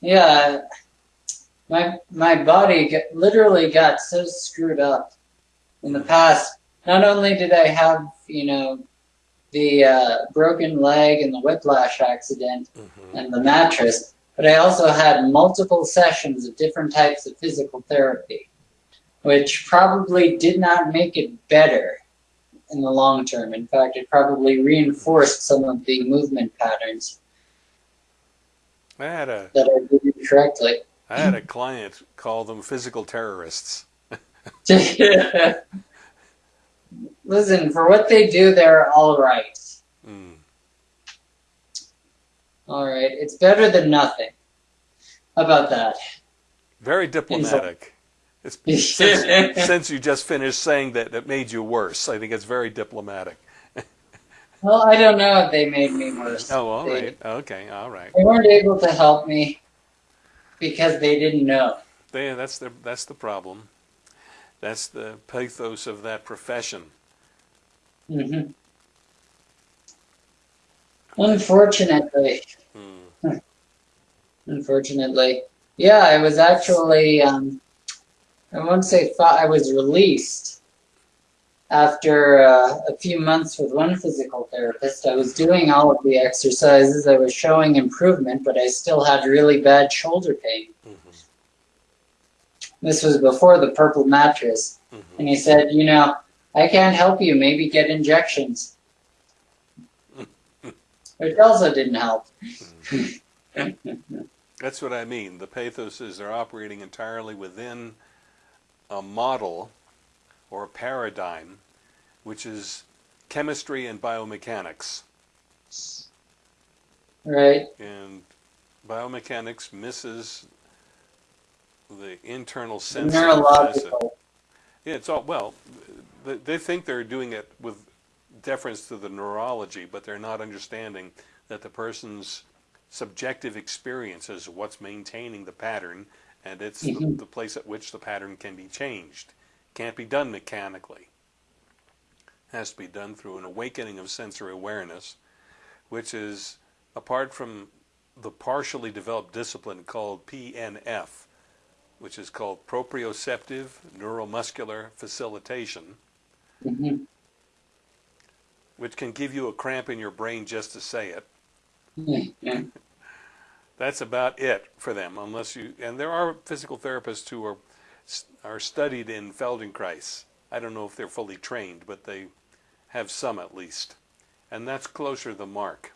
yeah, my my body literally got so screwed up in the past. Not only did I have, you know, the uh, broken leg and the whiplash accident Mm-hmm. and the mattress, but I also had multiple sessions of different types of physical therapy, which probably did not make it better in the long term. In fact, it probably reinforced some of the movement patterns I had a that I did correctly. I had a client call them physical terrorists. Listen, for what they do, they're all right. Mm. All right, it's better than nothing. How about that? Very diplomatic. It's, since, since you just finished saying that it made you worse, I think it's very diplomatic. Well, I don't know if they made me worse. Oh, all They- right. Okay, all right. They weren't able to help me because they didn't know. They, that's the that's the problem. That's the pathos of that profession. hmm Unfortunately, Mm. unfortunately, yeah, I was actually, um, I won't say fi- I was released after uh, a few months with one physical therapist. I was doing all of the exercises, I was showing improvement, but I still had really bad shoulder pain. Mhm. This was before the purple mattress. Mhm. And he said, you know, I can't help you, maybe get injections. Which also didn't help. That's what I mean. The pathos is they're operating entirely within a model or paradigm, which is chemistry and biomechanics. Right? And biomechanics misses the internal sense. Neurological. Yeah, it's all well. They think they're doing it with deference to the neurology, but they're not understanding that the person's subjective experience is what's maintaining the pattern, and it's the, Mhm. the place at which the pattern can be changed. Can't be done mechanically. Has to be done through an awakening of sensory awareness, which is apart from the partially developed discipline called PNF, which is called proprioceptive neuromuscular facilitation, hmm which can give you a cramp in your brain just to say it. That's about it for them, unless you. And there are physical therapists who are are studied in Feldenkrais. I don't know if they're fully trained, but they have some at least, and that's closer the mark.